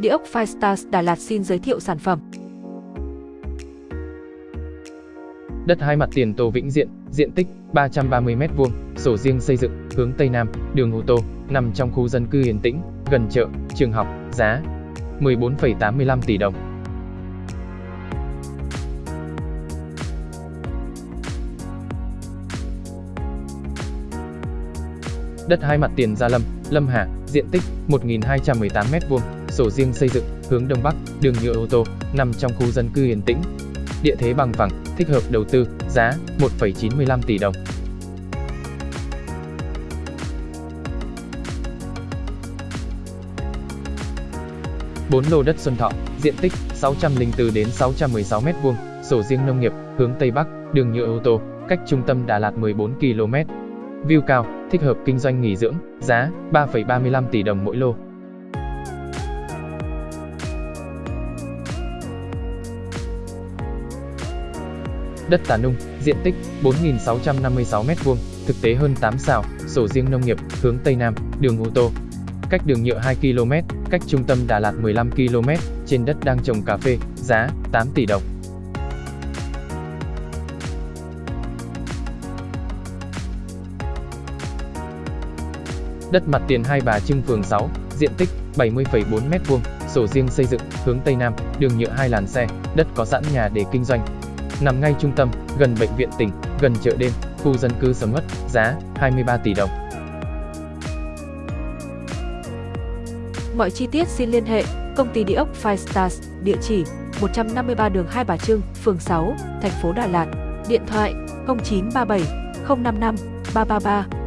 Địa ốc Firestars Đà Lạt xin giới thiệu sản phẩm. Đất hai mặt tiền Tô Vĩnh Diện, diện tích 330m2, sổ riêng xây dựng, hướng Tây Nam, đường ô tô, nằm trong khu dân cư yên tĩnh, gần chợ, trường học, giá 14,85 tỷ đồng. Đất hai mặt tiền Gia Lâm, Lâm Hà, diện tích 1.218m2, sổ riêng xây dựng, hướng Đông Bắc, đường nhựa ô tô, nằm trong khu dân cư yên tĩnh. Địa thế bằng phẳng, thích hợp đầu tư, giá 1,95 tỷ đồng. Bốn lô đất Xuân Thọ, diện tích 604 đến 616 m2, sổ riêng nông nghiệp, hướng Tây Bắc, đường nhựa ô tô, cách trung tâm Đà Lạt 14 km. View cao, thích hợp kinh doanh nghỉ dưỡng, giá 3,35 tỷ đồng mỗi lô. Đất Tà Nung, diện tích 4.656 m2, thực tế hơn 8 xào, sổ riêng nông nghiệp, hướng Tây Nam, đường ô tô. Cách đường nhựa 2 km, cách trung tâm Đà Lạt 15 km, trên đất đang trồng cà phê, giá 8 tỷ đồng. Đất mặt tiền Hai Bà Trưng phường 6, diện tích 70,4 m2, sổ riêng xây dựng, hướng Tây Nam, đường nhựa hai làn xe, đất có sẵn nhà để kinh doanh. Nằm ngay trung tâm, gần bệnh viện tỉnh, gần chợ đêm, khu dân cư sầm uất, giá 23 tỷ đồng. Mọi chi tiết xin liên hệ công ty địa ốc Firestars, địa chỉ 153 đường Hai Bà Trưng, phường 6, thành phố Đà Lạt, điện thoại 0937 055 333